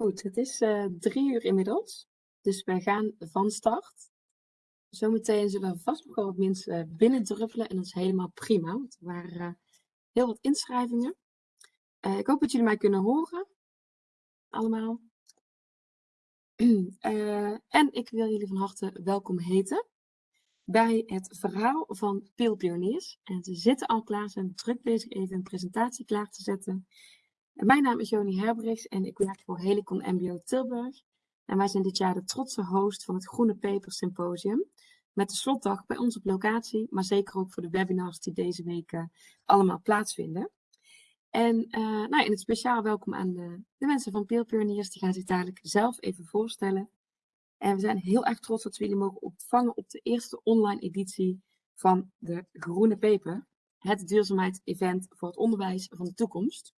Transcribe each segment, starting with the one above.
Goed, het is uh, drie uur inmiddels. Dus wij gaan van start. Zometeen zullen er vast nog wel wat mensen binnendruppelen. En dat is helemaal prima. Want er waren uh, heel wat inschrijvingen. Uh, ik hoop dat jullie mij kunnen horen. Allemaal. en ik wil jullie van harte welkom heten bij het verhaal van Pioniers. En ze zitten al klaar, zijn druk bezig even een presentatie klaar te zetten. Mijn naam is Joni Herbrechts en ik werk voor Helicon MBO Tilburg. En wij zijn dit jaar de trotse host van het Groene Paper Symposium. Met de slotdag bij ons op locatie, maar zeker ook voor de webinars die deze week uh, allemaal plaatsvinden. En uh, nou, in het speciaal welkom aan de, de mensen van Peel Pioneers. Die gaan zich dadelijk zelf even voorstellen. En we zijn heel erg trots dat we jullie mogen ontvangen op de eerste online editie van de Groene Paper. Het duurzaamheidsevent voor het onderwijs van de toekomst.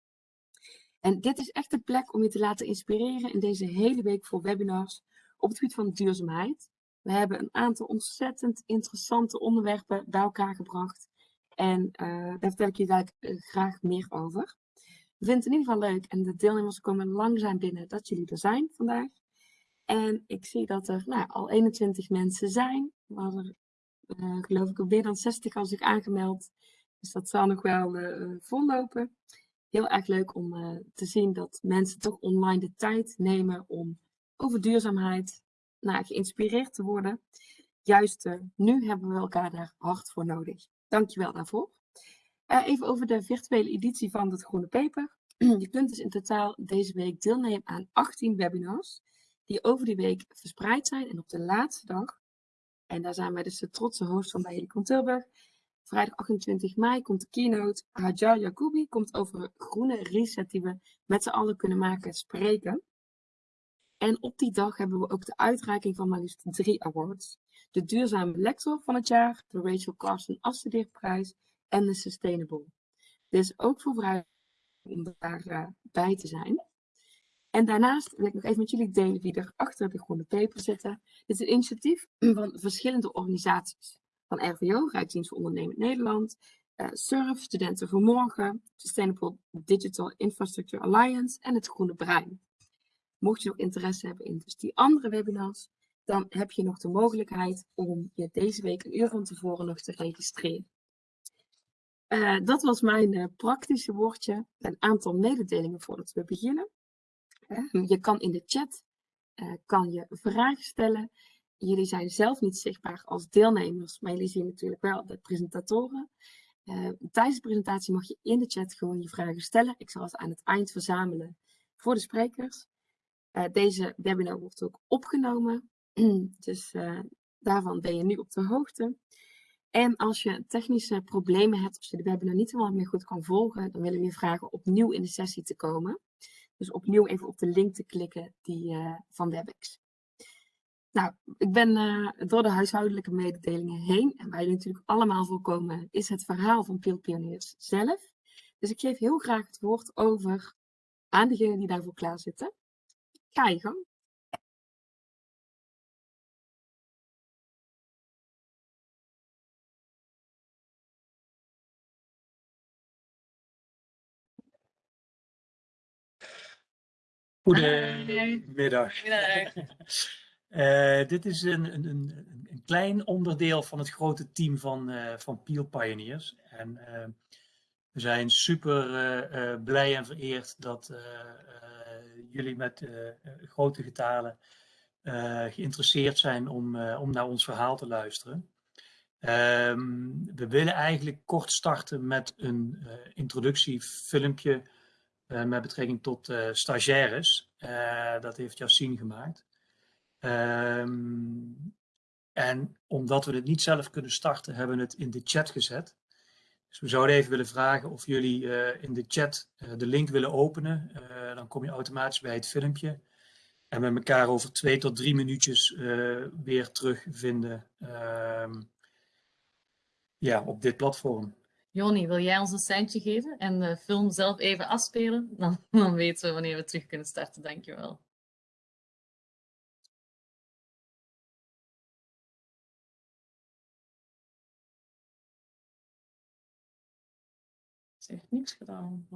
En dit is echt een plek om je te laten inspireren in deze hele week voor webinars op het gebied van duurzaamheid. We hebben een aantal ontzettend interessante onderwerpen bij elkaar gebracht. En uh, daar vertel ik je daar uh, graag meer over. We vinden het in ieder geval leuk en de deelnemers komen langzaam binnen dat jullie er zijn vandaag. En ik zie dat er nou, al 21 mensen zijn. We hadden uh, geloof ik meer dan 60 al zich aangemeld. Dus dat zal nog wel vollopen heel erg leuk om uh, te zien dat mensen toch online de tijd nemen om over duurzaamheid nou, geïnspireerd te worden. Juist uh, nu hebben we elkaar daar hard voor nodig. Dankjewel daarvoor. Uh, even over de virtuele editie van het Groene Paper. Je kunt dus in totaal deze week deelnemen aan 18 webinars die over die week verspreid zijn. En op de laatste dag, en daar zijn wij dus de trotse host van bij Helicon Tilburg, Vrijdag 28 mei komt de keynote. Hajar Yacoubi komt over groene reset die we met z'n allen kunnen maken spreken. En op die dag hebben we ook de uitreiking van maar liefst drie awards. De duurzame lector van het jaar, de Rachel Carson afstudeerprijs en de Sustainable. Dit is ook voor vrijdag om daarbij uh, bij te zijn. En daarnaast wil ik nog even met jullie delen wie er achter de groene paper zitten. Dit is een initiatief van verschillende organisaties van RVO, Rijksdienst voor Ondernemend Nederland, uh, SURF, Studenten voor Morgen, Sustainable Digital Infrastructure Alliance en het Groene Brein. Mocht je nog interesse hebben in dus die andere webinars, dan heb je nog de mogelijkheid om je deze week een uur van tevoren nog te registreren. Uh, dat was mijn uh, praktische woordje. Een aantal mededelingen voordat we beginnen. Je kan in de chat kan je vragen stellen jullie zijn zelf niet zichtbaar als deelnemers, maar jullie zien natuurlijk wel de presentatoren. Uh, tijdens de presentatie mag je in de chat gewoon je vragen stellen. Ik zal het aan het eind verzamelen voor de sprekers. Uh, deze webinar wordt ook opgenomen, dus uh, daarvan ben je nu op de hoogte. En als je technische problemen hebt, als je de webinar niet helemaal meer goed kan volgen, dan willen we je vragen opnieuw in de sessie te komen. Dus opnieuw even op de link te klikken die, van WebEx. Nou, ik ben uh, door de huishoudelijke mededelingen heen. En waar jullie natuurlijk allemaal voorkomen, is het verhaal van Peel Pioniers zelf. Dus ik geef heel graag het woord over aan degenen die daarvoor klaar zitten. Ga je gang. Goedemiddag. Uh, dit is een, een, een, klein onderdeel van het grote team van, uh, van Peel Pioneers. En uh, we zijn super blij en vereerd dat jullie met grote getalen geïnteresseerd zijn om, om naar ons verhaal te luisteren. Um, we willen eigenlijk kort starten met een introductiefilmpje met betrekking tot stagiaires. dat heeft Yassine gemaakt. Um, en omdat we het niet zelf kunnen starten, hebben we het in de chat gezet. Dus we zouden even willen vragen of jullie uh, in de chat uh, de link willen openen. Uh, dan kom je automatisch bij het filmpje. En met elkaar over twee tot drie minuutjes weer terugvinden ehm, ja, op dit platform. Joni, wil jij ons een seintje geven en de film zelf even afspelen? Dan, dan weten we wanneer we terug kunnen starten. Dankjewel. Ze heeft niks gedaan.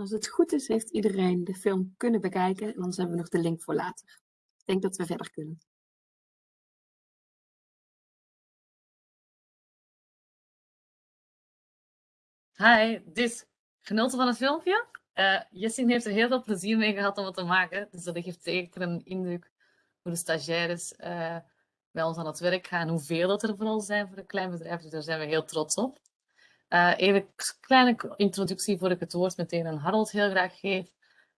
Als het goed is, heeft iedereen de film kunnen bekijken. En anders hebben we nog de link voor later. Ik denk dat we verder kunnen. Hi, dit genoten van het filmpje? Uh, Jessin heeft er heel veel plezier mee gehad om het te maken. Dus dat geeft zeker een indruk hoe de stagiaires bij ons aan het werk gaan. Hoeveel dat er vooral zijn voor een klein bedrijf. Dus daar zijn we heel trots op. Uh, even een kleine introductie voor ik het woord meteen aan Harold heel graag geef.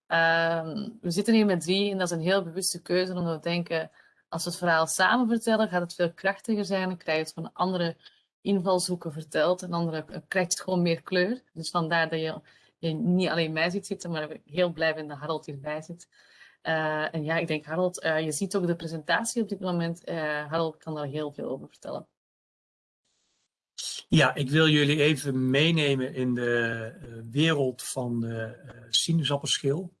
Uh, we zitten hier met drie en dat is een heel bewuste keuze omdat we denken, als we het verhaal samen vertellen, gaat het veel krachtiger zijn en krijg je het van andere invalshoeken verteld en andere krijgt het gewoon meer kleur. Dus vandaar dat je, niet alleen mij ziet zitten, maar heel blij ben dat Harold hierbij zit. Uh, en ja, ik denk Harold, je ziet ook de presentatie op dit moment. Harold kan daar heel veel over vertellen. Ja, ik wil jullie even meenemen in de wereld van de sinaasappelschil.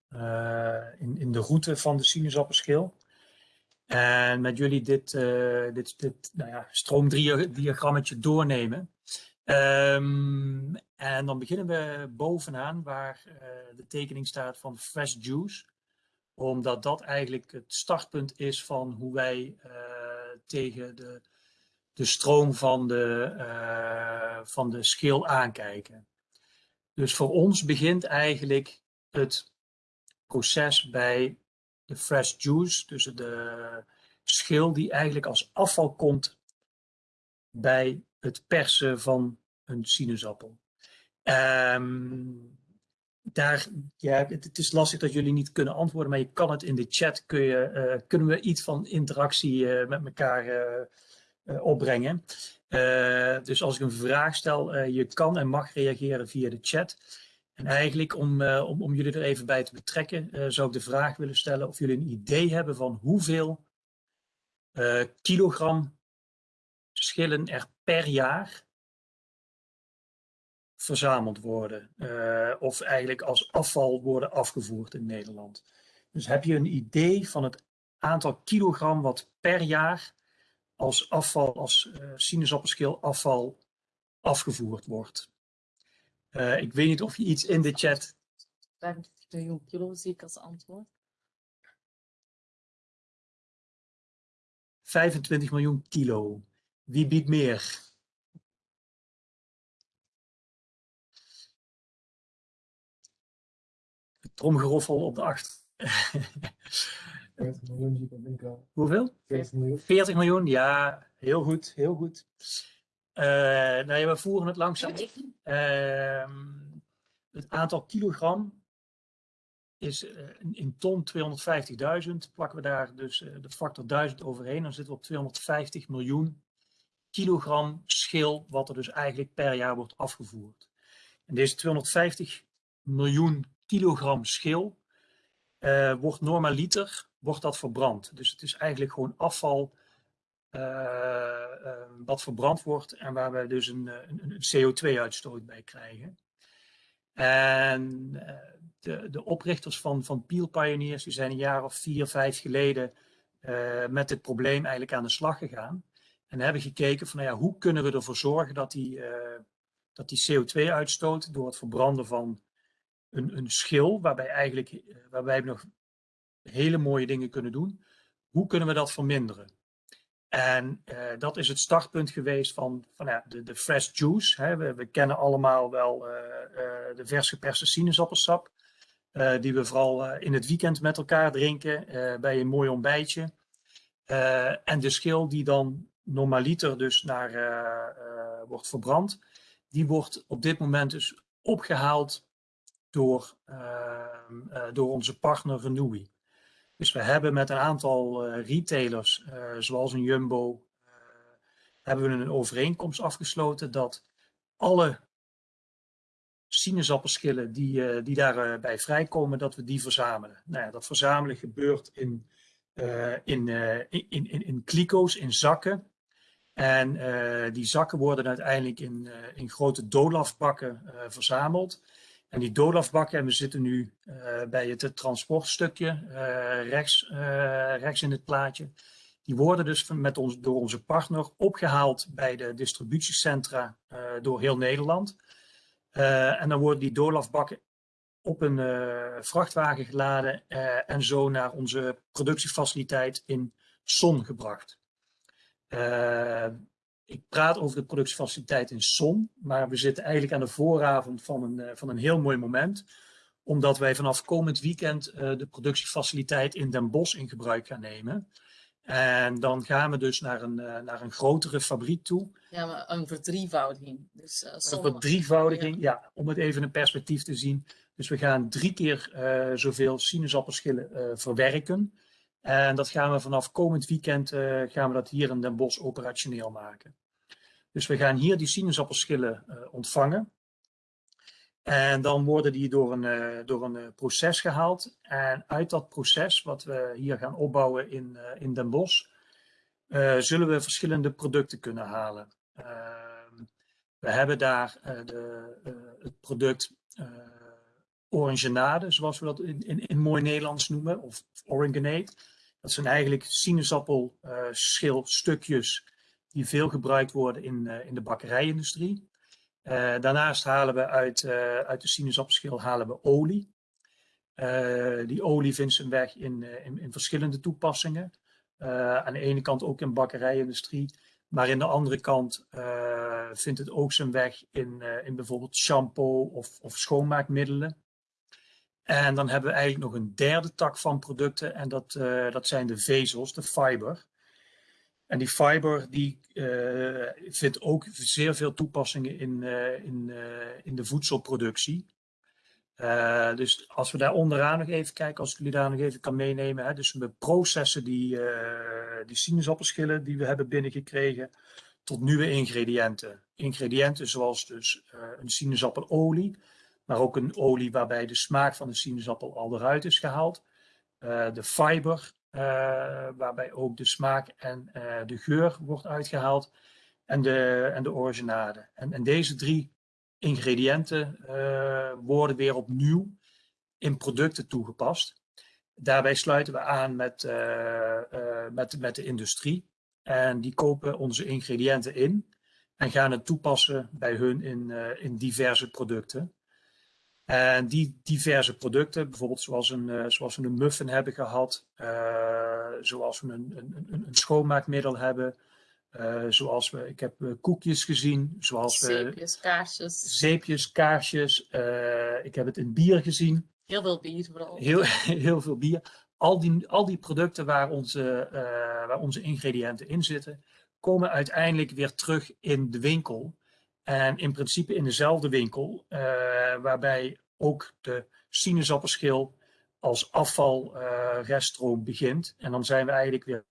in, in de route van de sinaasappelschil. En met jullie dit, uh, dit, dit nou ja, stroomdiagrammetje doornemen. Um, en dan beginnen we bovenaan waar de tekening staat van Fresh Juice. Omdat dat eigenlijk het startpunt is van hoe wij tegen de, de stroom van de, van de schil aankijken. Dus voor ons begint eigenlijk het proces bij de fresh juice, dus de schil die eigenlijk als afval komt bij het persen van een sinaasappel. Um, daar, ja, het, is lastig dat jullie niet kunnen antwoorden, maar je kan het in de chat, kun je, uh, kunnen we iets van interactie uh, met elkaar opbrengen. dus als ik een vraag stel, je kan en mag reageren via de chat. En eigenlijk om, om, om jullie er even bij te betrekken, zou ik de vraag willen stellen of jullie een idee hebben van hoeveel kilogram schillen er per jaar verzameld worden. of eigenlijk als afval worden afgevoerd in Nederland. Dus heb je een idee van het aantal kilogram wat per jaar als afval, als sinaasappelschil afval afgevoerd wordt? Uh, ik weet niet of je iets in de chat. 25 miljoen kilo zie ik als antwoord. 25 miljoen kilo. Wie biedt meer? Tromgeroffel op de acht. 40 miljoen zie ik op winkel. Hoeveel? 40 miljoen. 40 miljoen, ja, heel goed, heel goed. Uh, nou ja, we voeren het langzaam uh, het aantal kilogram is uh, in ton 250.000. Plakken we daar dus uh, de factor 1000 overheen, dan zitten we op 250 miljoen kilogram schil, wat er dus eigenlijk per jaar wordt afgevoerd. En deze 250 miljoen kilogram schil wordt normaliter wordt dat verbrand. Dus het is eigenlijk gewoon afval uh, wat verbrand wordt en waar we dus een, een, een CO2-uitstoot bij krijgen. En de, de, oprichters van, van Peel Pioneers die zijn een jaar of vier, vijf geleden met dit probleem eigenlijk aan de slag gegaan. En hebben gekeken van nou ja, hoe kunnen we ervoor zorgen dat die, dat die CO2-uitstoot door het verbranden van een, een schil, waarbij, eigenlijk, waarbij we nog hele mooie dingen kunnen doen, hoe kunnen we dat verminderen? En uh, dat is het startpunt geweest van, van ja, de, de fresh juice. Hè. We, we, kennen allemaal wel uh, de vers geperste sinaasappelsap. die we vooral in het weekend met elkaar drinken bij een mooi ontbijtje. en de schil die dan normaliter dus naar, wordt verbrand. Die wordt op dit moment dus opgehaald door, ehm, door onze partner Renewy. Dus we hebben met een aantal uh, retailers, uh, zoals een Jumbo, uh, hebben we een overeenkomst afgesloten dat alle sinaasappelschillen die, die daarbij vrijkomen, dat we die verzamelen. Nou ja, dat verzamelen gebeurt in, in, in, in, in kliko's, in zakken. En die zakken worden uiteindelijk in, in grote dolafbakken verzameld. En die dolafbakken, en we zitten nu uh, bij het transportstukje uh, rechts, uh, rechts in het plaatje. Die worden dus met ons, door onze partner opgehaald bij de distributiecentra door heel Nederland. en dan worden die dolafbakken op een eh, vrachtwagen geladen eh, en zo naar onze productiefaciliteit in Son gebracht. Ik praat over de productiefaciliteit in Son, maar we zitten eigenlijk aan de vooravond van een, eh, van een heel mooi moment, omdat wij vanaf komend weekend eh, de productiefaciliteit in Den Bosch in gebruik gaan nemen. En dan gaan we dus naar een, eh, naar een grotere fabriek toe. Ja, maar een verdrievoudiging. Dus, uh, Een verdrievoudiging, ja, om het even in perspectief te zien. Dus we gaan drie keer zoveel sinaasappelschillen verwerken. En dat gaan we vanaf komend weekend eh, gaan we dat hier in Den Bosch operationeel maken. Dus we gaan hier die sinaasappelschillen eh, ontvangen. En dan worden die door een, eh, door een proces gehaald. En uit dat proces, wat we hier gaan opbouwen in, in Den Bosch, zullen we verschillende producten kunnen halen. Ehm, we hebben daar de, het product orangenade, zoals we dat in, in, in mooi Nederlands noemen, of orangenate. Dat zijn eigenlijk sinaasappelschilstukjes die veel gebruikt worden in, eh, in de bakkerijindustrie. Eh, daarnaast halen we uit, eh, uit de sinaasappelschil halen we olie. Eh, die olie vindt zijn weg in, eh, in, in verschillende toepassingen. Eh, aan de ene kant ook in bakkerijindustrie, maar in de andere kant eh, vindt het ook zijn weg in, eh, in bijvoorbeeld shampoo of, of schoonmaakmiddelen. En dan hebben we eigenlijk nog een derde tak van producten en dat, eh, dat zijn de vezels, de fiber. En die fiber die eh, vindt ook zeer veel toepassingen in, eh, in, in de voedselproductie. Dus als we daar onderaan nog even kijken, als ik jullie daar nog even kan meenemen. Hè, dus we processen die, die sinaasappelschillen die we hebben binnengekregen tot nieuwe ingrediënten. Ingrediënten zoals dus een sinaasappelelie, maar ook een olie waarbij de smaak van de sinaasappel al eruit is gehaald. Eh, de fiber, eh, waarbij ook de smaak en eh, de geur wordt uitgehaald. En de, en de originade. En, en deze drie ingrediënten worden weer opnieuw in producten toegepast. Daarbij sluiten we aan met, met, met de industrie. En die kopen onze ingrediënten in en gaan het toepassen bij hun in, in diverse producten. En die diverse producten, bijvoorbeeld zoals, een, eh, zoals we een muffin hebben gehad, eh, zoals we een, een, een, een schoonmaakmiddel hebben, eh, zoals we, ik heb koekjes gezien, zoals Zeepjes, kaarsjes, zeepjes, kaarsjes, ik heb het in bier gezien, heel veel bier vooral. heel, heel veel bier. Al die, al die producten waar onze, waar onze ingrediënten in zitten, komen uiteindelijk weer terug in de winkel. En in principe in dezelfde winkel, eh, waarbij ook de sinaasappelschil als afvalreststroom begint. En dan zijn we eigenlijk weer.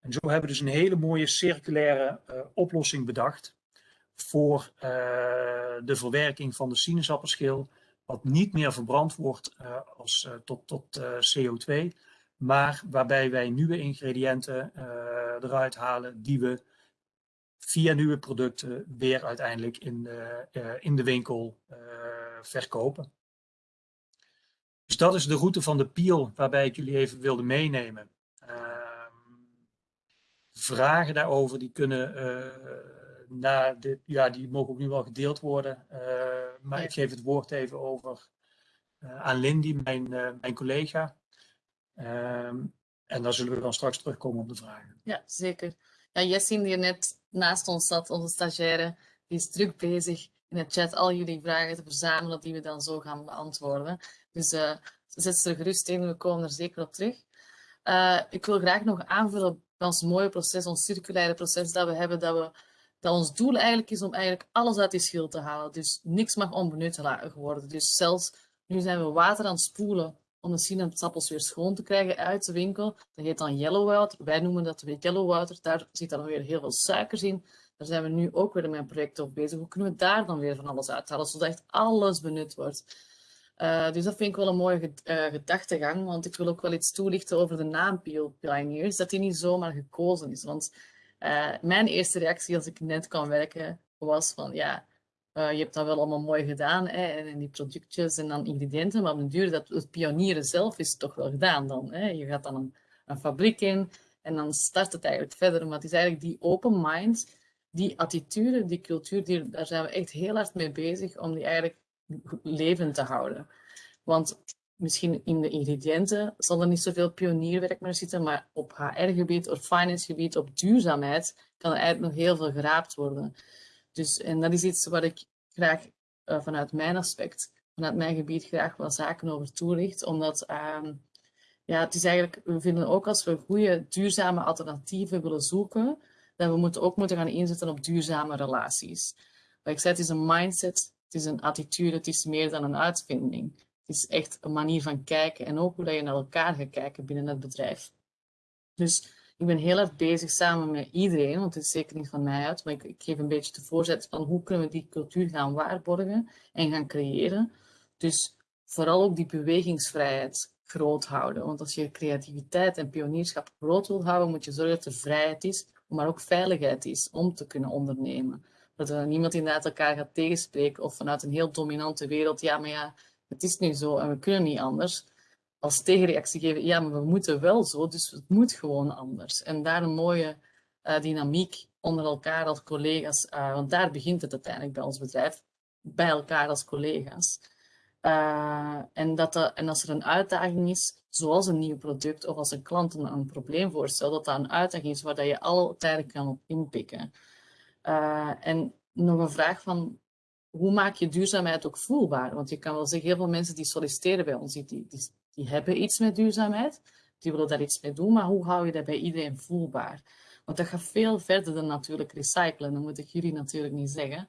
En zo hebben we dus een hele mooie circulaire eh, oplossing bedacht voor eh, de verwerking van de sinaasappelschil, wat niet meer verbrand wordt eh, als, eh, tot, tot eh, CO2, maar waarbij wij nieuwe ingrediënten eh, eruit halen die we via nieuwe producten weer uiteindelijk in de, eh, in de winkel eh, verkopen. Dus dat is de route van de Piel waarbij ik jullie even wilde meenemen. Ehm, vragen daarover die kunnen eh, na dit, ja, die mogen ook nu wel gedeeld worden. eh, maar Ja. ik geef het woord even over eh, aan Lindy, mijn, eh, mijn collega. Ehm, en dan zullen we dan straks terugkomen op de vragen. Ja, zeker. Ja, Jessin, die er net naast ons zat, onze stagiaire, die is druk bezig in het chat al jullie vragen te verzamelen, die we dan zo gaan beantwoorden. Dus eh zet ze er gerust in, we komen er zeker op terug. Eh, ik wil graag nog aanvullen bij ons mooie proces, ons circulaire proces dat we hebben, dat, we, dat ons doel eigenlijk is om eigenlijk alles uit die schil te halen. Dus niks mag onbenut worden. Dus zelfs nu zijn we water aan het spoelen om de sinaasappels weer schoon te krijgen uit de winkel. Dat heet dan yellow water. Wij noemen dat weer yellow water. Daar zit dan weer heel veel suikers in. Daar zijn we nu ook weer met een project over bezig. Hoe kunnen we daar dan weer van alles uithalen, zodat echt alles benut wordt? Eh, dus dat vind ik wel een mooie eh, gedachtegang, want ik wil ook wel iets toelichten over de naam Peel Pioneers, dat die niet zomaar gekozen is. Want eh, mijn eerste reactie als ik net kwam werken was van, ja, eh, je hebt dat wel allemaal mooi gedaan, hè, en, die productjes en dan ingrediënten, maar op den duur, dat, het pionieren zelf is toch wel gedaan dan. Hè. Je gaat dan een, een fabriek in en dan start het eigenlijk verder, maar het is eigenlijk die open mind, die attitude, die cultuur, die, daar zijn we echt heel hard mee bezig om die eigenlijk levend te houden. Want misschien in de ingrediënten zal er niet zoveel pionierwerk meer zitten, maar op HR-gebied, op finance-gebied, op duurzaamheid kan er eigenlijk nog heel veel geraapt worden. Dus, en dat is iets waar ik graag eh, vanuit mijn aspect, vanuit mijn gebied graag wat zaken over toelicht, omdat ehm, ja, het is eigenlijk, we vinden ook als we goede duurzame alternatieven willen zoeken, dat we moeten ook moeten gaan inzetten op duurzame relaties. Wat ik zei, het is een mindset, het is een attitude, het is meer dan een uitvinding. Het is echt een manier van kijken en ook hoe je naar elkaar gaat kijken binnen het bedrijf. Dus ik ben heel erg bezig samen met iedereen, want het is zeker niet van mij uit, maar ik, geef een beetje de voorzet van hoe kunnen we die cultuur gaan waarborgen en gaan creëren. Dus vooral ook die bewegingsvrijheid groot houden. Want als je creativiteit en pionierschap groot wilt houden, moet je zorgen dat er vrijheid is, maar ook veiligheid is om te kunnen ondernemen. Dat er niemand inderdaad elkaar gaat tegenspreken of vanuit een heel dominante wereld, ja, maar ja, het is nu zo en we kunnen niet anders. Als tegenreactie geven, ja, maar we moeten wel zo, dus het moet gewoon anders. En daar een mooie uh, dynamiek onder elkaar als collega's, uh, want daar begint het uiteindelijk bij ons bedrijf, bij elkaar als collega's. Uh, en, dat en als er een uitdaging is, zoals een nieuw product of als een klant een, probleem voorstelt, dat dat een uitdaging is waar dat je altijd kan op inpikken. En nog een vraag van, hoe maak je duurzaamheid ook voelbaar? Want je kan wel zeggen, heel veel mensen die solliciteren bij ons, die, die hebben iets met duurzaamheid, die willen daar iets mee doen, maar hoe hou je dat bij iedereen voelbaar? Want dat gaat veel verder dan natuurlijk recyclen, dat moet ik jullie natuurlijk niet zeggen.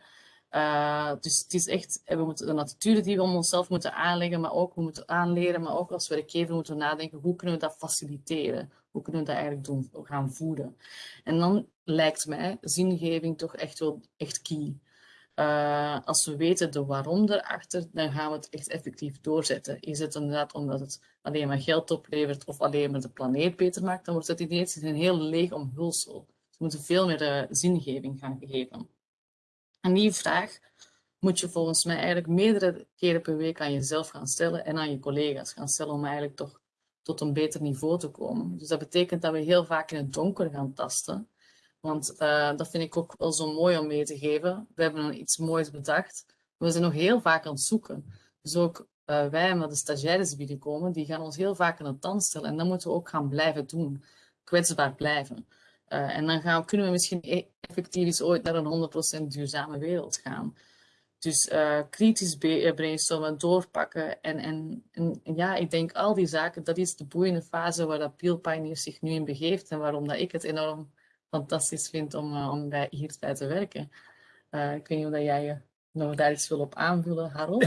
Uh, dus het is echt, we moeten de attitude die we om onszelf moeten aanleggen, maar ook we moeten aanleren, maar ook als werkgever moeten we nadenken, hoe kunnen we dat faciliteren? Hoe kunnen we dat eigenlijk doen, gaan voeden? En dan lijkt mij zingeving toch echt wel echt key. Uh, als we weten de waarom erachter, dan gaan we het echt effectief doorzetten. Is het inderdaad omdat het alleen maar geld oplevert of alleen maar de planeet beter maakt, dan wordt het ineens een heel leeg omhulsel. we moeten veel meer uh, zingeving gaan geven. En die vraag moet je volgens mij eigenlijk meerdere keren per week aan jezelf gaan stellen en aan je collega's gaan stellen om eigenlijk toch tot een beter niveau te komen. Dus dat betekent dat we heel vaak in het donker gaan tasten. Want uh, dat vind ik ook wel zo mooi om mee te geven. We hebben iets moois bedacht. We zijn nog heel vaak aan het zoeken. Dus ook uh, wij, met de stagiaires binnenkomen, die gaan ons heel vaak aan het tand stellen. En dat moeten we ook gaan blijven doen. Kwetsbaar blijven. Uh, en dan gaan, kunnen we misschien e-, effectief eens ooit naar een 100% duurzame wereld gaan. Dus kritisch brainstormen, doorpakken. En, en, en, ja, ik denk al die zaken, dat is de boeiende fase waar dat Peel Pioneer zich nu in begeeft. En waarom dat ik het enorm fantastisch vind om, uh, om bij, hierbij te werken. Uh, ik weet niet of jij nog daar iets wil op aanvullen, Harold?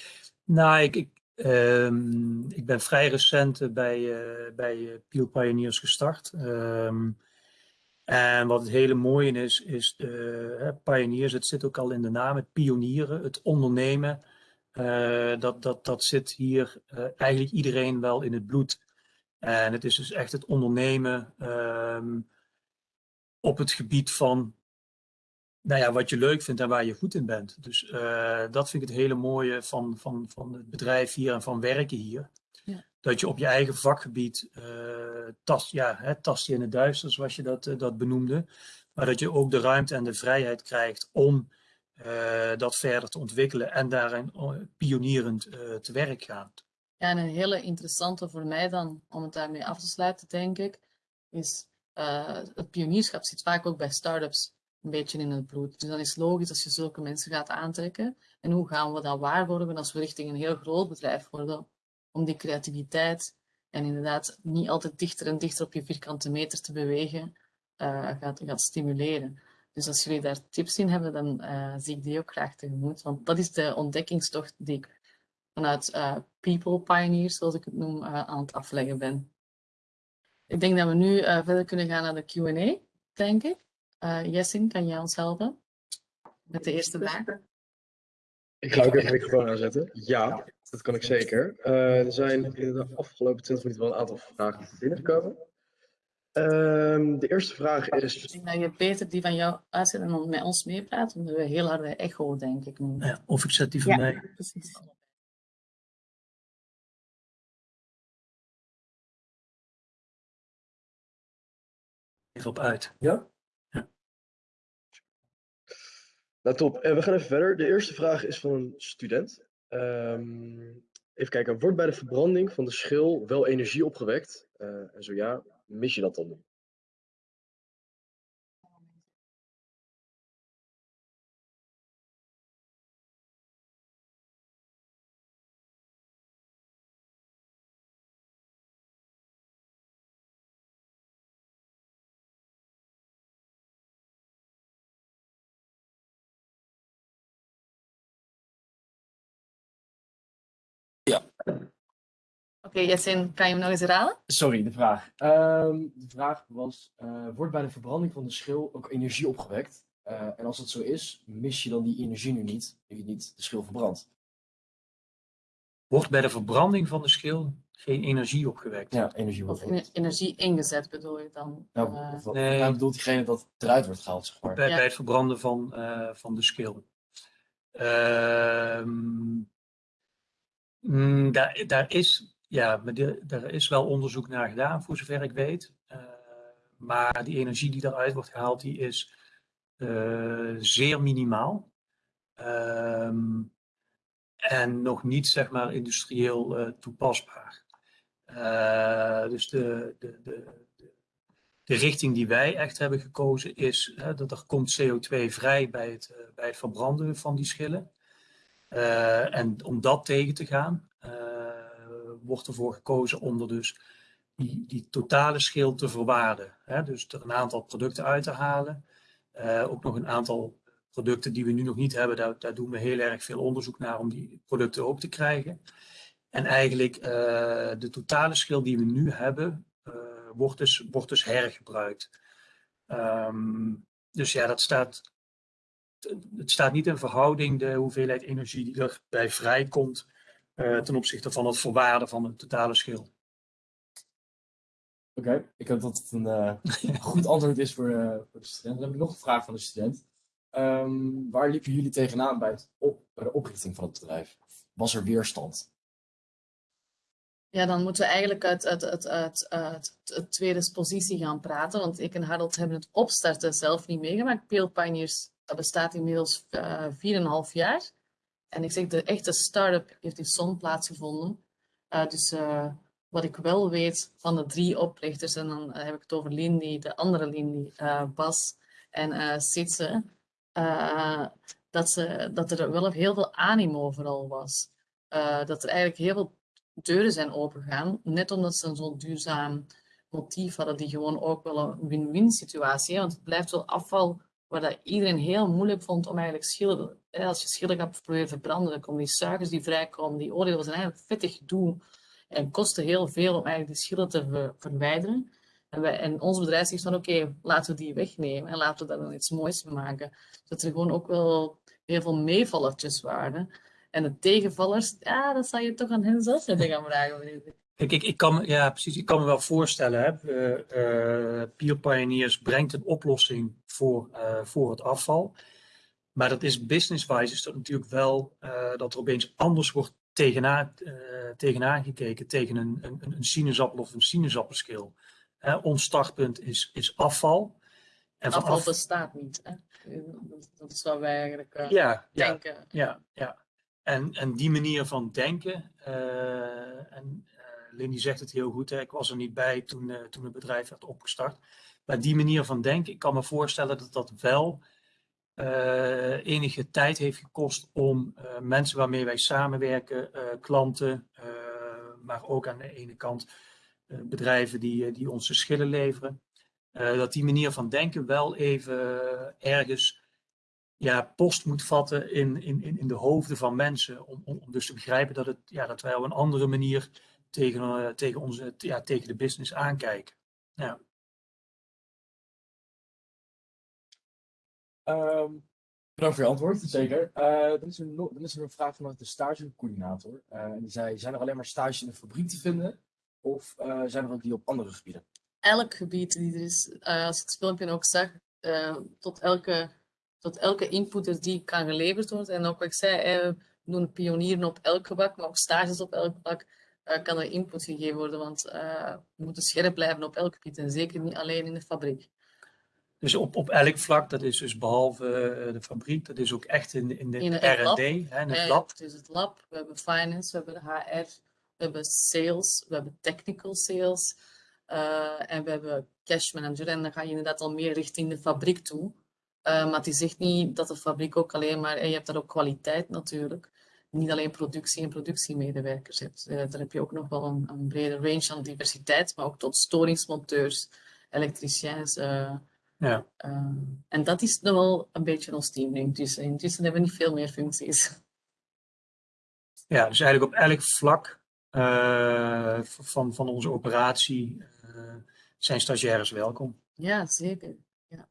nou, ik, ik, um, ik ben vrij recent bij, bij Peel Pioneers gestart. Um, en wat het hele mooie is, is pioniers, het zit ook al in de naam, het pionieren, het ondernemen. Dat, dat, dat zit hier eigenlijk iedereen wel in het bloed. En het is dus echt het ondernemen um, op het gebied van nou ja, wat je leuk vindt en waar je goed in bent. Dus dat vind ik het hele mooie van, van, van het bedrijf hier en van werken hier. Ja. Dat je op je eigen vakgebied uh, tast, ja, hè, tast je in het duister, zoals je dat, uh, dat benoemde. Maar dat je ook de ruimte en de vrijheid krijgt om dat verder te ontwikkelen en daarin pionierend te werk gaat. Ja, en een hele interessante voor mij dan, om het daarmee af te sluiten, denk ik, is het pionierschap zit vaak ook bij start-ups een beetje in het bloed. Dus dan is het logisch als je zulke mensen gaat aantrekken. En hoe gaan we dat waarborgen als we richting een heel groot bedrijf worden? om die creativiteit en inderdaad niet altijd dichter en dichter op je vierkante meter te bewegen, uh, gaat, gaat stimuleren. Dus als jullie daar tips in hebben, dan uh, zie ik die ook graag tegemoet. Want dat is de ontdekkingstocht die ik vanuit People Pioneers, zoals ik het noem, aan het afleggen ben. Ik denk dat we nu verder kunnen gaan naar de Q&A, denk ik. Jessin, kan jij ons helpen met de eerste vraag? Ik ga ook even de microfoon aanzetten. Ja, dat kan ik zeker. Uh, er zijn in de afgelopen 20 minuten wel een aantal vragen binnengekomen. Um, de eerste vraag is. Ik denk dat je beter die van jou uitzet en dan met ons meepraat, omdat we heel harde echo, denk ik. Nu. Ja, of ik zet die van ja, mij. Precies. Even op uit. Ja? Ja. Nou, top. En we gaan even verder. De eerste vraag is van een student. Um, Even kijken, wordt bij de verbranding van de schil wel energie opgewekt? Eh, en zo ja, mis je dat dan Oké, Jessin, kan je hem nog eens herhalen? Sorry, de vraag. Ehm, de vraag was, eh, wordt bij de verbranding van de schil ook energie opgewekt? Eh, en als dat zo is, mis je dan die energie nu niet, nu je niet de schil verbrandt? Wordt bij de verbranding van de schil geen energie opgewekt? Ja, energie wordt Of ener- energie ingezet bedoel je dan? Nou, Eh, wat- Nee. nou bedoelt diegene dat het eruit wordt gehaald, zeg maar. bij, Ja. bij het verbranden van, eh, van de schil. Ehm, mm, daar, is, ja, daar is wel onderzoek naar gedaan, voor zover ik weet. Eh, maar die energie die eruit wordt gehaald, die is eh, zeer minimaal. Ehm, en nog niet, zeg maar, industrieel eh, toepasbaar. Dus de, de, de, de, richting die wij echt hebben gekozen is dat er komt CO2 vrij bij het, bij het verbranden van die schillen. Eh, en om dat tegen te gaan, eh, wordt ervoor gekozen om er dus die, die totale schil te verwaarden. Hè? Dus er een aantal producten uit te halen. Eh, ook nog een aantal producten die we nu nog niet hebben, daar, daar doen we heel erg veel onderzoek naar om die producten ook te krijgen. En eigenlijk eh, de totale schil die we nu hebben, wordt, dus, wordt dus hergebruikt. Ehm, dus ja, dat staat, het staat niet in verhouding de hoeveelheid energie die erbij vrijkomt eh, ten opzichte van het verwaarden van de totale schil. Oké, ik hoop dat het een eh, goed antwoord is voor, eh, voor de student. Dan heb ik nog een vraag van de student. Ehm, waar liepen jullie tegenaan bij, het op, bij de oprichting van het bedrijf? Was er weerstand? Ja, dan moeten we eigenlijk uit, uit, uit, uit, uit de tweede positie gaan praten. Want ik en Harold hebben het opstarten zelf niet meegemaakt. Pale Pioneers bestaat inmiddels eh 4,5 jaar. En ik zeg, de echte start-up heeft in Zon plaatsgevonden. Eh, dus eh, wat ik wel weet van de drie oprichters, en dan heb ik het over Lindy, de andere Lindy, Bas en eh, dat, ze, dat er wel heel veel animo overal was. Dat er eigenlijk heel veel deuren zijn opengegaan, net omdat ze zo'n duurzaam motief hadden, die gewoon ook wel een win-win situatie. Want het blijft wel afval waar dat iedereen heel moeilijk vond om eigenlijk schillen. hè, Als je schillen gaat proberen verbranden, dan komen die suikers die vrijkomen, die oordelen zijn eigenlijk vettig gedoe en kosten heel veel om eigenlijk die schillen te ver- verwijderen. En, wij, en ons bedrijf zegt van oké, laten we die wegnemen en laten we daar dan iets moois van maken. Dat er gewoon ook wel heel veel meevallertjes waren. En de tegenvallers, ja, dat zou je toch aan hen zelf moeten gaan vragen. Kijk, ik, ik, kan, ja, precies, ik kan me wel voorstellen, hè, eh, eh, Pioneers brengt een oplossing voor, eh, voor het afval. Maar dat is business-wise is dat natuurlijk wel eh, dat er opeens anders wordt tegenaan, eh, tegenaan gekeken tegen een, een, een sinaasappel of een sinaasappelschil. Ons startpunt is, is afval. En Afval af- bestaat niet. Hè? Dat, is wat wij eigenlijk ja, ja, denken. ja, ja. En, en die manier van denken, en Lindy zegt het heel goed, hè, ik was er niet bij toen, toen het bedrijf werd opgestart. Maar die manier van denken, ik kan me voorstellen dat dat wel eh, enige tijd heeft gekost om eh, mensen waarmee wij samenwerken, eh, klanten, maar ook aan de ene kant bedrijven die, die onze schillen leveren, dat die manier van denken wel even ergens ja, post moet vatten in, in, in de hoofden van mensen. Om, om, dus te begrijpen dat, het, ja, dat wij op een andere manier tegen, tegen, onze, ja, tegen de business aankijken. Ja. Ehm, bedankt voor je antwoord, zeker. Eh, dan, is er is een vraag vanuit de stagecoördinator. Eh, en die zei, zijn er alleen maar stages in de fabriek te vinden? Of eh, zijn er ook die op andere gebieden? Elk gebied die er is, als je het filmpje ook zag, tot, elke, tot elke input die kan geleverd worden. En ook wat ik zei, we doen pionieren op elk vlak, maar ook stages op elk eh, kan er input gegeven worden, want we moeten scherp blijven op elk gebied en zeker niet alleen in de fabriek. Dus op, op elk vlak, dat is dus behalve eh, de fabriek, dat is ook echt in, in de In het lab. R&D, in het lab. Het is het lab, we hebben finance, we hebben de HR, we hebben sales, we hebben technical sales eh, en we hebben cash manager. En dan ga je inderdaad al meer richting de fabriek toe. Eh, maar het is echt niet dat de fabriek ook alleen maar, en je hebt daar ook kwaliteit natuurlijk. Niet alleen productie en productiemedewerkers hebt. Eh, daar heb je ook nog wel een, een brede range aan diversiteit, maar ook tot storingsmonteurs, elektriciens. Ja. eh, en dat is nog wel een beetje ons team intussen. Intussen hebben we niet veel meer functies. Ja, dus eigenlijk op elk vlak eh, van, van onze operatie eh, zijn stagiaires welkom. Ja, zeker. Ja,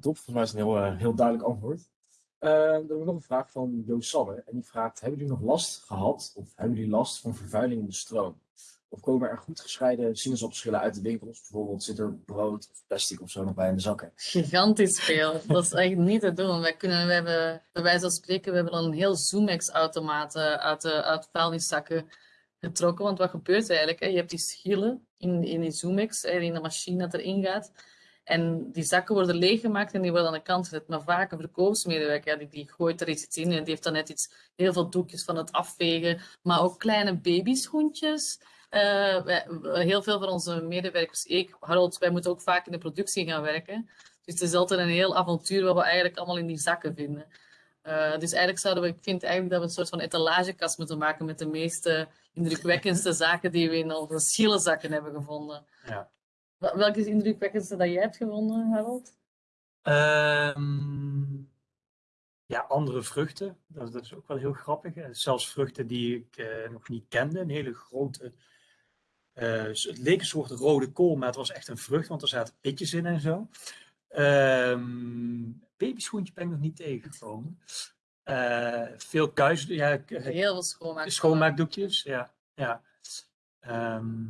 top, volgens mij is het een heel, eh, heel duidelijk antwoord. Eh, dan hebben we nog een vraag van Joost Sanne. En die vraagt, hebben jullie nog last gehad of hebben jullie last van vervuiling in de stroom? Of komen er goed gescheiden sinaasappelschillen uit de winkels? Bijvoorbeeld zit er brood of plastic of zo nog bij in de zakken? Gigantisch veel. Dat is echt niet te doen. Wij kunnen, we hebben, bij wijze van spreken, we hebben dan een heel Zoomex-automaat uit de uit vuilniszakken getrokken. Want wat gebeurt eigenlijk? Je hebt die schillen in, in die Zoomex, in de machine dat erin gaat. En die zakken worden leeggemaakt en die worden aan de kant gezet. Maar vaak een verkoopsmedewerker, die, die gooit er iets in en die heeft dan net iets, heel veel doekjes van het afvegen. Maar ook kleine babyschoentjes. Eh, wij- heel veel van onze medewerkers, ik, Harold, wij moeten ook vaak in de productie gaan werken. Dus het is altijd een heel avontuur wat we eigenlijk allemaal in die zakken vinden. Eh, dus eigenlijk zouden we, ik vind eigenlijk dat we een soort van etalagekast moeten maken met de meeste indrukwekkendste zaken die we in onze schielenzakken hebben gevonden. Ja. Wel- Welke is indrukwekkendste dat jij hebt gevonden, Harold? Ehm, ja, andere vruchten, dat, dat is ook wel heel grappig. Eh, Zelfs vruchten die ik eh, nog niet kende, een hele grote. Eh, het leek een soort rode kool, maar het was echt een vrucht, want er zaten pitjes in en zo. Ehm babyschoentje ben ik nog niet tegengekomen. Eh, veel kuis, ja, Heel veel schoonmaak. schoonmaakdoekjes, ja. Ja. Ehm,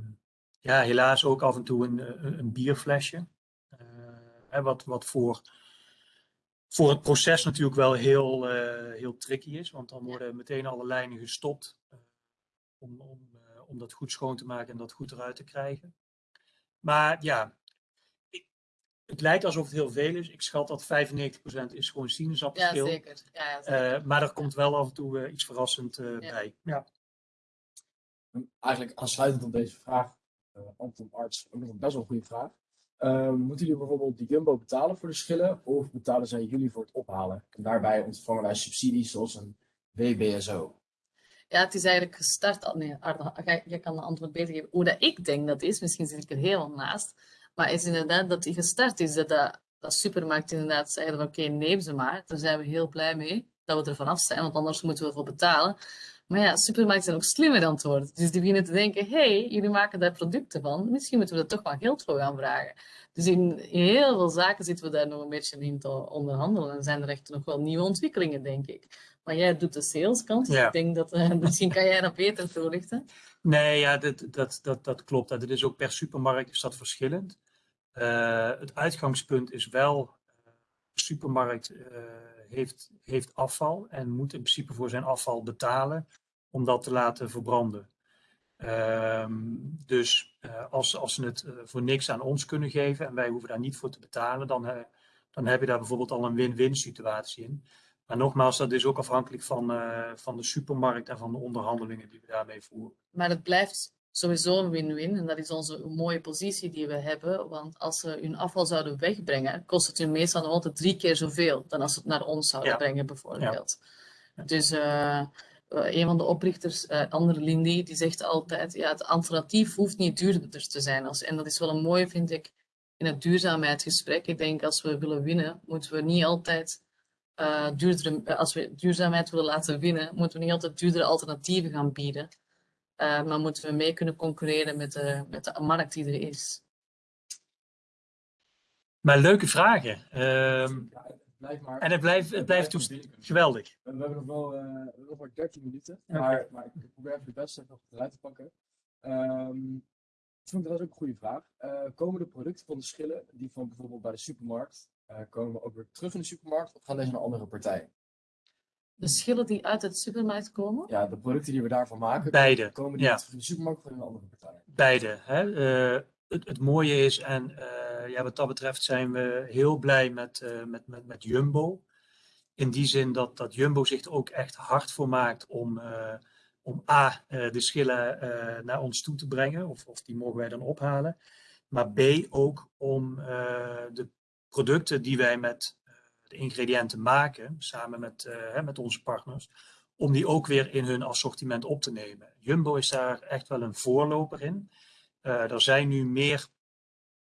ja, helaas ook af en toe een, een, een bierflesje. Eh, wat, wat voor, voor het proces natuurlijk wel heel, heel tricky is, want dan worden meteen alle lijnen gestopt om, om, om dat goed schoon te maken en dat goed eruit te krijgen. Maar ja, ik- het lijkt alsof het heel veel is. Ik schat dat 95% is gewoon Ja, sinaasappelschil. zeker. Ja, ja, zeker. Eh, maar er komt wel af en toe eh, iets verrassend eh, Ja. bij. Ja. En Eigenlijk aansluitend op deze vraag, eh Anton Arts, ook nog een best wel goede vraag. Eh, moeten jullie bijvoorbeeld de Jumbo betalen voor de schillen of betalen zij jullie voor het ophalen? En daarbij ontvangen wij subsidies zoals een WBSO. Ja, het is eigenlijk gestart. Nee, Arno, jij, kan de antwoord beter geven. Hoe dat ik denk dat is, misschien zit ik er helemaal naast. Maar is inderdaad dat die gestart is. Dat, dat, supermarkt inderdaad zeiden oké, neem ze maar. Daar zijn we heel blij mee dat we er vanaf zijn, want anders moeten we ervoor betalen. Maar ja, supermarkten zijn ook slimmer aan het. Dus die beginnen te denken, hey, jullie maken daar producten van. Misschien moeten we er toch wel geld voor gaan vragen. Dus in, in heel veel zaken zitten we daar nog een beetje in te onderhandelen. En zijn er echt nog wel nieuwe ontwikkelingen, denk ik. Maar jij doet de saleskant. Dus Ja. ik denk dat, eh, misschien kan jij dat beter toelichten. Nee, ja, dat, dat, dat, dat klopt. Dat is ook per supermarkt is dat verschillend. Eh, het uitgangspunt is wel, de supermarkt eh, heeft, heeft afval en moet in principe voor zijn afval betalen om dat te laten verbranden. Ehm, dus als, als ze het voor niks aan ons kunnen geven en wij hoeven daar niet voor te betalen, dan, dan heb je daar bijvoorbeeld al een win-win situatie in. Maar nogmaals, dat is ook afhankelijk van, eh, van de supermarkt en van de onderhandelingen die we daarmee voeren. Maar het blijft sowieso een win-win. En dat is onze mooie positie die we hebben. Want als ze hun afval zouden wegbrengen, kost het hun meestal nog altijd drie keer zoveel dan als ze het naar ons zouden Ja. brengen, bijvoorbeeld. Ja. Dus eh, een van de oprichters, eh Ander Lindy, die zegt altijd, ja, het alternatief hoeft niet duurder te zijn. Als, en dat is wel een mooie, vind ik, in het duurzaamheidsgesprek. Ik denk, als we willen winnen, moeten we niet altijd eh duurdere, eh, als we duurzaamheid willen laten winnen, moeten we niet altijd duurdere alternatieven gaan bieden. Eh, maar moeten we mee kunnen concurreren met de, met de markt die er is. Maar leuke vragen. Ehm, Ja, het blijft maar... en het blijft, het blijft geweldig. We we hebben nog wel eh, we hebben nog maar 13 minuten, maar, maar ik probeer even de beste nog eruit te pakken. Ehm ik vond dat is ook een goede vraag. Eh, komen de producten van de schillen, die van bijvoorbeeld bij de supermarkt, eh, komen ook weer terug in de supermarkt of gaan deze naar andere partijen? De schillen die uit het supermarkt komen, Ja, de producten die we daarvan maken, Beide, komen die ja. terug in de supermarkt of gaan naar andere partijen? Beide. Hè? Eh, het, het mooie is, en eh, ja, wat dat betreft zijn we heel blij met, eh, met, met, met Jumbo. In die zin dat, dat Jumbo zich er ook echt hard voor maakt om, eh, om A, eh, de schillen eh, naar ons toe te brengen, of, of die mogen wij dan ophalen. Maar B, ook om eh, de producten die wij met eh, de ingrediënten maken, samen met, eh, met onze partners, om die ook weer in hun assortiment op te nemen. Jumbo is daar echt wel een voorloper in. Eh, er zijn nu meer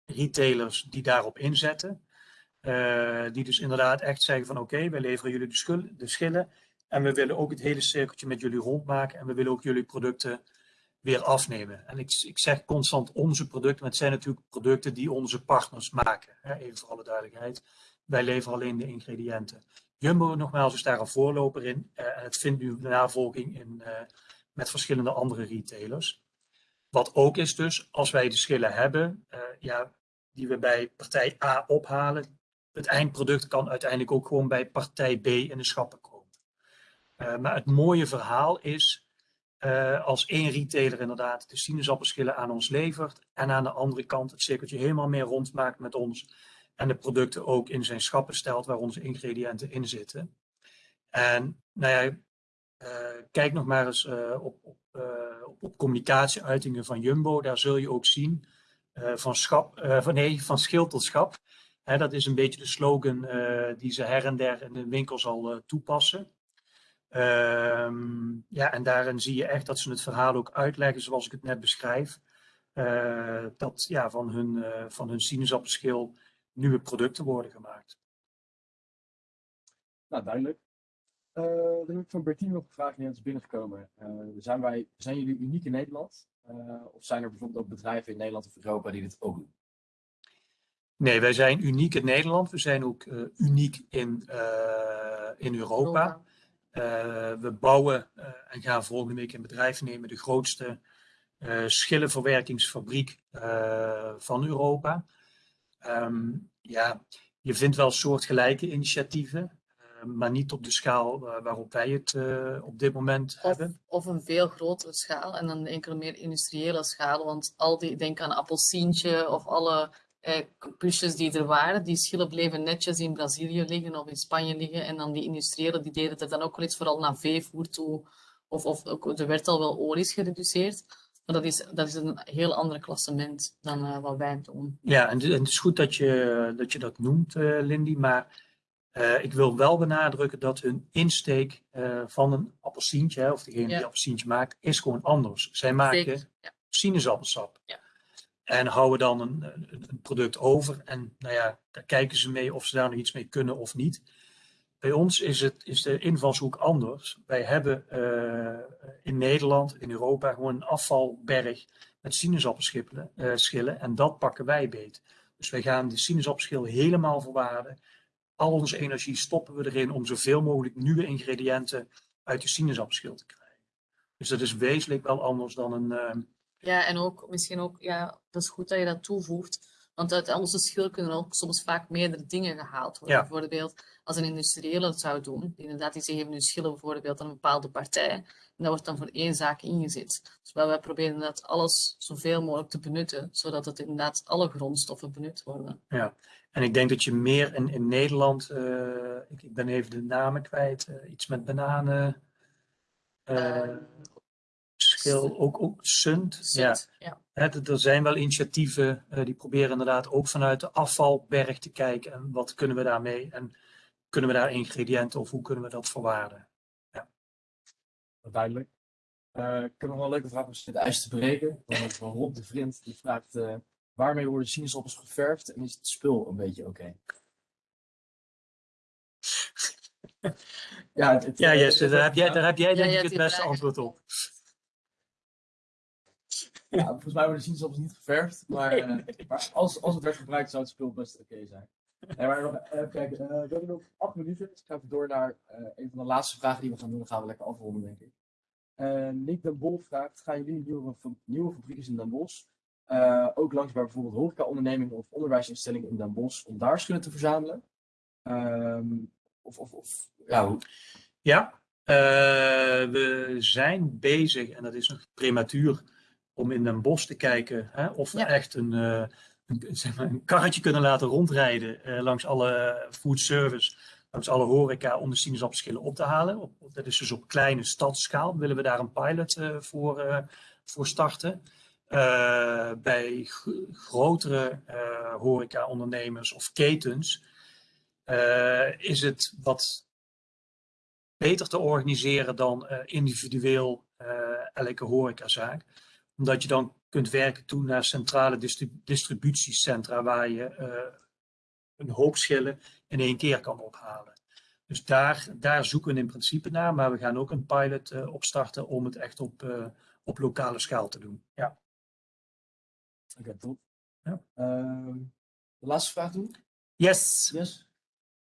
retailers die daarop inzetten. Die dus inderdaad echt zeggen van oké, wij leveren jullie de schillen. En we willen ook het hele cirkeltje met jullie rondmaken. En we willen ook jullie producten weer afnemen. En ik, ik zeg constant onze producten, maar het zijn natuurlijk producten die onze partners maken. Hè, even voor alle duidelijkheid. Wij leveren alleen de ingrediënten. Jumbo nogmaals is daar een voorloper in. eh, en het vindt nu navolging in, eh, met verschillende andere retailers. Wat ook is dus, als wij de schillen hebben, eh, ja, die we bij partij A ophalen, het eindproduct kan uiteindelijk ook gewoon bij partij B in de schappen komen. Maar het mooie verhaal is, eh, als één retailer inderdaad de sinaasappelschillen aan ons levert en aan de andere kant het cirkeltje helemaal meer rondmaakt met ons en de producten ook in zijn schappen stelt waar onze ingrediënten in zitten. En nou ja, eh, kijk nog maar eens eh, op, op, op, communicatieuitingen van Jumbo. Daar zul je ook zien van, schap, van, nee, van schil tot schap. Hè, dat is een beetje de slogan die ze her en der in de winkels al toepassen. Ehm, ja, en daarin zie je echt dat ze het verhaal ook uitleggen zoals ik het net beschrijf. Eh, dat ja, van hun, eh, van hun sinaasappelschil nieuwe producten worden gemaakt. Nou, duidelijk. Eh dan heb ik van Bertine nog een vraag die net is binnengekomen. Eh, zijn, wij, zijn jullie uniek in Nederland? Eh, of zijn er bijvoorbeeld ook bedrijven in Nederland of Europa die dit ook doen? Nee, wij zijn uniek in Nederland. We zijn ook eh, uniek in, eh, in Europa. We bouwen eh, en gaan volgende week in bedrijf nemen de grootste eh, schillenverwerkingsfabriek eh, van Europa. Ehm, ja, je vindt wel soortgelijke initiatieven, eh, maar niet op de schaal eh, waarop wij het eh, op dit moment Of, hebben. of een veel grotere schaal en dan enkele meer industriële schaal. Want al die, denk aan appelsientje of alle eh, pushes die er waren, die schillen bleven netjes in Brazilië liggen of in Spanje liggen. En dan die industriële, die deden er dan ook wel iets vooral naar veevoer toe. Of, of ook, er werd al wel olies gereduceerd. Maar dat is, dat is een heel ander klassement dan eh, wat wij doen. Ja, en, en het is goed dat je dat, je dat noemt, eh, Lindy, maar eh, ik wil wel benadrukken dat hun insteek van een appelsientje, of degene Ja. die appelsientje maakt, is gewoon anders. Zij maken ja. sinaasappelsap. Ja. En houden dan een, product over. En nou ja, daar kijken ze mee of ze daar nog iets mee kunnen of niet. Bij ons is, het, is de invalshoek anders. Wij hebben eh, in Nederland, in Europa, gewoon een afvalberg met sinaasappelschillen. eh, en dat pakken wij beet. Dus wij gaan de sinaasappelschil helemaal verwaarden. Al onze energie stoppen we erin om zoveel mogelijk nieuwe ingrediënten uit de sinaasappelschil te krijgen. Dus dat is wezenlijk wel anders dan een, eh, Ja, en ook misschien ook, ja, dat is goed dat je dat toevoegt. Want uit onze schil kunnen ook soms vaak meerdere dingen gehaald worden. Ja. Bijvoorbeeld, als een industriële het zou doen, inderdaad, die geven nu schillen bijvoorbeeld aan een bepaalde partij. En dat wordt dan voor één zaak ingezet. Dus wij proberen dat alles zoveel mogelijk te benutten, zodat het inderdaad alle grondstoffen benut worden. En ik denk dat je meer in, in Nederland, eh, ik, ik ben even de namen kwijt, eh, iets met bananen, eh, Ook, ook sunt. Ja, ja. er zijn wel initiatieven eh, die proberen inderdaad ook vanuit de afvalberg te kijken en wat kunnen we daarmee en kunnen we daar ingrediënten of hoe kunnen we dat verwaarden. Duidelijk. Eh, ik heb nog wel een leuke vraag om het ijs te breken. Van, van Rob de Vriend. Die vraagt, eh, waarmee worden sinaasappels geverfd en is het spul een beetje oké? ja, het, het, Ja, daar heb jij, daar heb jij Ja, denk ik het beste antwoord op. Ja, volgens mij worden sinaasappels niet geverfd, maar, eh, maar als, als het werd gebruikt zou het spul best oké zijn. Nee, maar nog, even kijken, eh, we hebben nog acht minuten, dus ik ga even door naar eh, een van de laatste vragen die we gaan doen. Dan gaan we lekker afronden, denk ik. Eh, Nick Den Bol vraagt, gaan jullie nieuwe, nieuwe fabrieken in Den Bosch eh, ook langs bij bijvoorbeeld horecaondernemingen of onderwijsinstellingen in Den Bosch om daar schillen te verzamelen? Ehm, of, of, of ja, hoe- Ja, eh, we zijn bezig, en dat is nog prematuur, om in een bos te kijken hè, of we Ja. echt een, eh, een, zeg maar, een karretje kunnen laten rondrijden eh, langs alle food service, langs alle horeca om de sinaasappelschillen op te halen. Op, dat is dus op kleine stadsschaal. Willen we daar een pilot eh, voor, voor starten. Bij grotere horeca-ondernemers of ketens is het wat beter te organiseren dan individueel elke horecazaak. Omdat je dan kunt werken toe naar centrale distri- distributiecentra waar je eh, een hoop schillen in één keer kan ophalen. Dus daar, daar zoeken we in principe naar, maar we gaan ook een pilot eh, opstarten om het echt op, eh, op lokale schaal te doen. Ja. Oké, top. Ja. Ehm, de laatste vraag doen. Yes! Yes.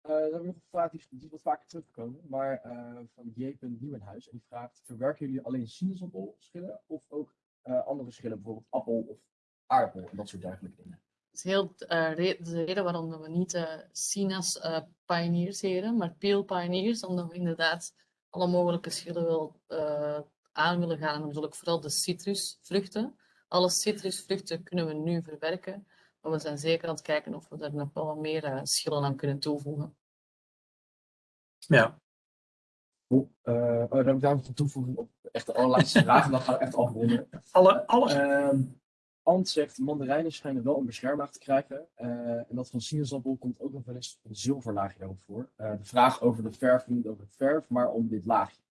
Dan hebben we nog een vraag die, die wat vaker teruggekomen, maar eh, van J. Nieuwenhuis. En die vraagt, verwerken jullie alleen sinaasappelschillen of ook eh, andere schillen, bijvoorbeeld appel of aardappel en dat soort dergelijke dingen? Dat is heel eh, re- de reden waarom dat we niet eh Sina's eh pioneers heren, maar peel pioneers, omdat we inderdaad alle mogelijke schillen wil, eh, aan willen gaan. En ik vooral de citrusvruchten. Alle citrusvruchten kunnen we nu verwerken, maar we zijn zeker aan het kijken of we daar nog wel wat meer schillen aan kunnen toevoegen. Ja, Cool. Eh, oh, dan heb ik daar nog een toevoeging op echt de allerlaatste vraag en dan gaan we echt afronden. alle, alles. Ehm Ant zegt, mandarijnen schijnen wel een beschermlaag te krijgen. eh, en dat van sinaasappel komt ook nog wel eens een zilverlaagje daarop voor. Eh, de vraag over de verf, niet over de verf, maar om dit laagje.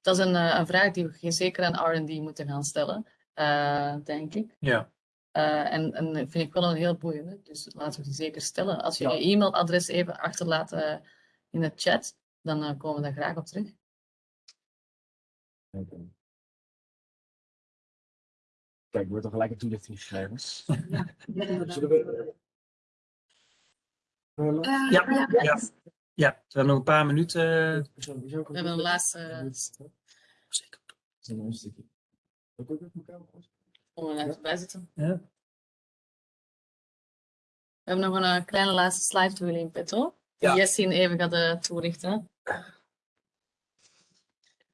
Dat is een, eh, een vraag die we zeker aan R&D moeten gaan stellen, eh, denk ik. ja. Eh, en, en dat vind ik wel een heel boeiende, dus laten we die zeker stellen. Als je Ja. je e-mailadres even achterlaat in de chat, dan eh, komen we daar graag op terug. Oké. Kijk, er wordt al gelijk een toelichting gegeven. Zullen we... Eh, Ja, ja. Ja, we hebben nog een paar minuten. We We hebben een laatste Zeker. een stukje. Ook ook met elkaar goed? om er even bij zitten. Ja. We hebben nog een eh, kleine laatste slide voor jullie in petto. Die Ja. Jessin even gaat toelichten.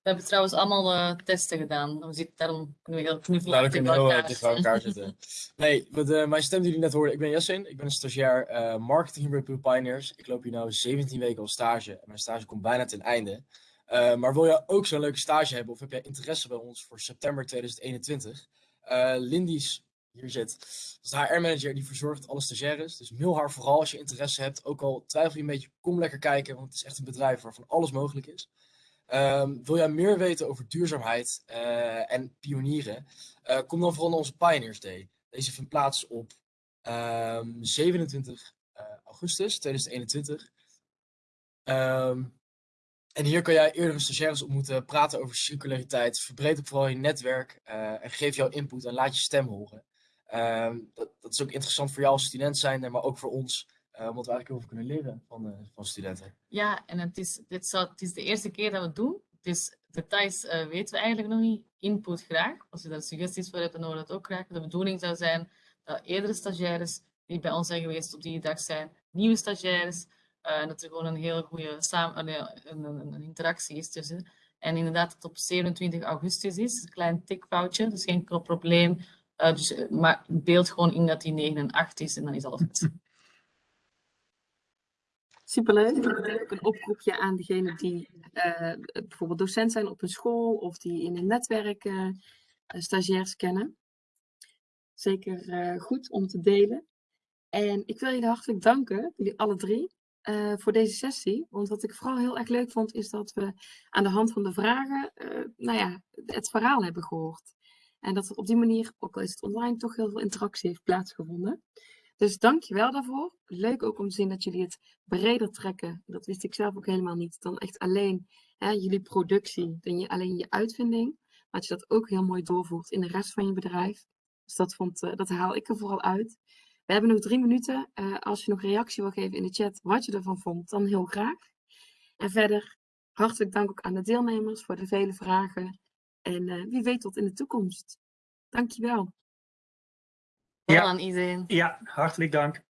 We hebben trouwens allemaal eh, testen gedaan. We zitten daarom kunnen we heel Nou, heel elkaar zitten. Nee, met eh, mijn stem die jullie net hoorden, ik ben Jessin. Ik ben een stagiair eh, marketing bij Pure Pioneers. Ik loop hier nu 17 weken al stage. En mijn stage komt bijna ten einde. Maar wil jij ook zo'n leuke stage hebben of heb jij interesse bij ons voor september 2021? Eh Lindy's hier zit, is de HR-manager die verzorgt alle stagiaires. Dus mail haar vooral als je interesse hebt. Ook al twijfel je een beetje, kom lekker kijken, want het is echt een bedrijf waarvan alles mogelijk is. Ehm, wil jij meer weten over duurzaamheid eh, en pionieren? Eh, kom dan vooral naar onze Pioneers Day. Deze vindt plaats op ehm, 27 eh, augustus 2021. Ehm, en hier kan jij eerdere stagiaires ontmoeten, praten over circulariteit, verbreed ook vooral je netwerk en geef jouw input en laat je stem horen. Ehm, dat, dat is ook interessant voor jou als student zijn, maar ook voor ons, eh, omdat we eigenlijk heel veel kunnen leren van, eh, van studenten. Ja, en het is, dit zou, het is de eerste keer dat we het doen. Dus details eh, weten we eigenlijk nog niet. Input graag. Als je daar suggesties voor hebt, dan horen we dat ook graag. De bedoeling zou zijn dat eerdere stagiaires die bij ons zijn geweest op die dag zijn, nieuwe stagiaires, dat er gewoon een hele goede samen, een, een, interactie is tussen. En inderdaad, dat het op 27 augustus is. Een klein tikfoutje, dus geen probleem. Eh, dus, eh, maar beeld gewoon in dat die 9 en 8 is en dan is alles goed. Superleuk. Een oproepje aan degenen die eh, bijvoorbeeld docent zijn op een school of die in een netwerk eh, stagiairs kennen. Zeker goed om te delen. En ik wil jullie hartelijk danken, jullie alle drie, voor deze sessie. Want wat ik vooral heel erg leuk vond, is dat we aan de hand van de vragen, nou ja, het verhaal hebben gehoord. En dat er op die manier, ook al is het online, toch heel veel interactie heeft plaatsgevonden. Dus dank je wel daarvoor. Leuk ook om te zien dat jullie het breder trekken. Dat wist ik zelf ook helemaal niet. Dan echt alleen hè, jullie productie, dan je, alleen je uitvinding. Maar dat je dat ook heel mooi doorvoert in de rest van je bedrijf. Dus dat, vond, eh, dat haal ik er vooral uit. We hebben nog drie minuten. Eh, als je nog reactie wil geven in de chat wat je ervan vond, dan heel graag. En verder hartelijk dank ook aan de deelnemers voor de vele vragen. En eh, wie weet tot in de toekomst. Dankjewel. Wel Ja. aan iedereen. Ja, hartelijk dank.